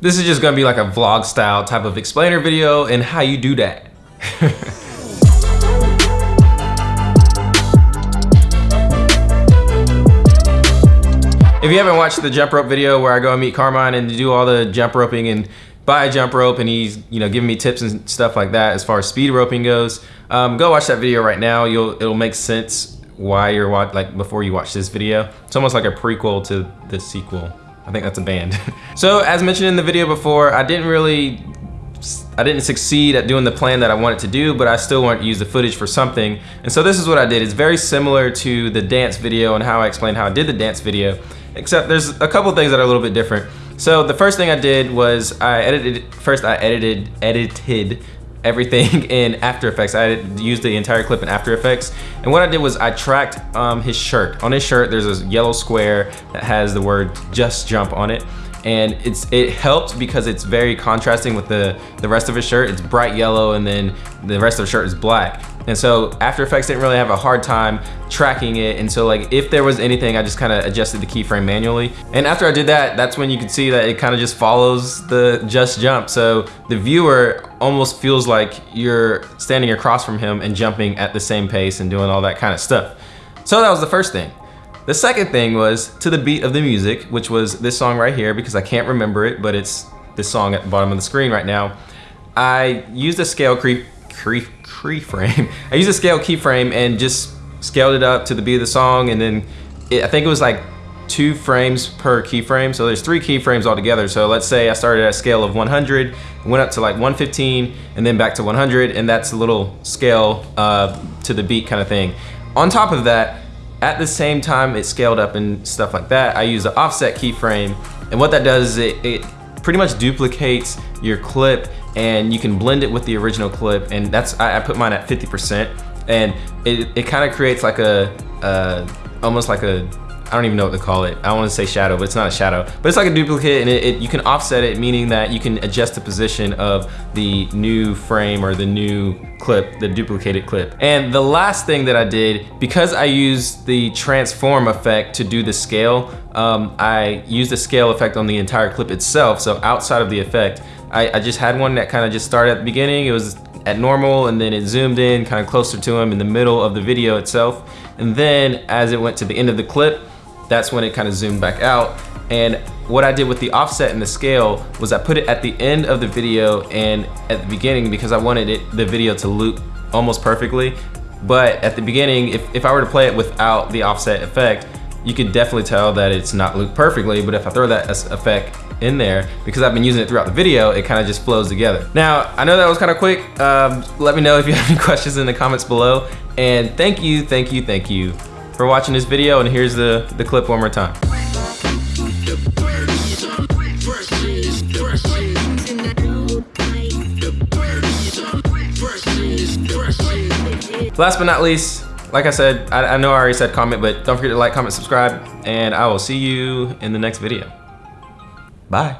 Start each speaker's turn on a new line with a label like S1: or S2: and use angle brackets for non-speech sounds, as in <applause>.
S1: This is just gonna be like a vlog style type of explainer video and how you do that. <laughs> If you haven't watched the jump rope video where I go and meet Carmine and do all the jump roping and buy a jump rope and he's you know giving me tips and stuff like that as far as speed roping goes, um, go watch that video right now. You'll it'll make sense why you're watch like before you watch this video. It's almost like a prequel to the sequel. I think that's a band. <laughs> so as mentioned in the video before, I didn't really I didn't succeed at doing the plan that I wanted to do, but I still wanted to use the footage for something. And so this is what I did. It's very similar to the dance video and how I explained how I did the dance video except there's a couple things that are a little bit different. So the first thing I did was I edited, first I edited, edited everything <laughs> in After Effects. I used the entire clip in After Effects. And what I did was I tracked um, his shirt. On his shirt, there's a yellow square that has the word just jump on it and it's it helps because it's very contrasting with the the rest of his shirt it's bright yellow and then the rest of the shirt is black and so After Effects didn't really have a hard time tracking it and so like if there was anything I just kind of adjusted the keyframe manually and after I did that that's when you can see that it kind of just follows the just jump so the viewer almost feels like you're standing across from him and jumping at the same pace and doing all that kind of stuff so that was the first thing the second thing was to the beat of the music, which was this song right here because I can't remember it, but it's this song at the bottom of the screen right now. I used a scale key, key, keyframe. <laughs> I used a scale keyframe and just scaled it up to the beat of the song and then it, I think it was like two frames per keyframe. So there's three keyframes altogether. So let's say I started at a scale of 100, went up to like 115 and then back to 100 and that's a little scale uh, to the beat kind of thing. On top of that, at the same time it scaled up and stuff like that, I use the offset keyframe. And what that does is it, it pretty much duplicates your clip and you can blend it with the original clip. And that's, I, I put mine at 50%. And it, it kind of creates like a, uh, almost like a I don't even know what to call it. I want to say shadow, but it's not a shadow. But it's like a duplicate and it, it, you can offset it, meaning that you can adjust the position of the new frame or the new clip, the duplicated clip. And the last thing that I did, because I used the transform effect to do the scale, um, I used the scale effect on the entire clip itself. So outside of the effect, I, I just had one that kind of just started at the beginning. It was at normal and then it zoomed in kind of closer to him in the middle of the video itself. And then as it went to the end of the clip, that's when it kind of zoomed back out. And what I did with the offset and the scale was I put it at the end of the video and at the beginning because I wanted it the video to loop almost perfectly. But at the beginning, if, if I were to play it without the offset effect, you could definitely tell that it's not looped perfectly, but if I throw that effect in there, because I've been using it throughout the video, it kind of just flows together. Now, I know that was kind of quick. Um, let me know if you have any <laughs> questions in the comments below. And thank you, thank you, thank you for watching this video and here's the, the clip one more time. Last but not least, like I said, I, I know I already said comment, but don't forget to like, comment, subscribe, and I will see you in the next video. Bye.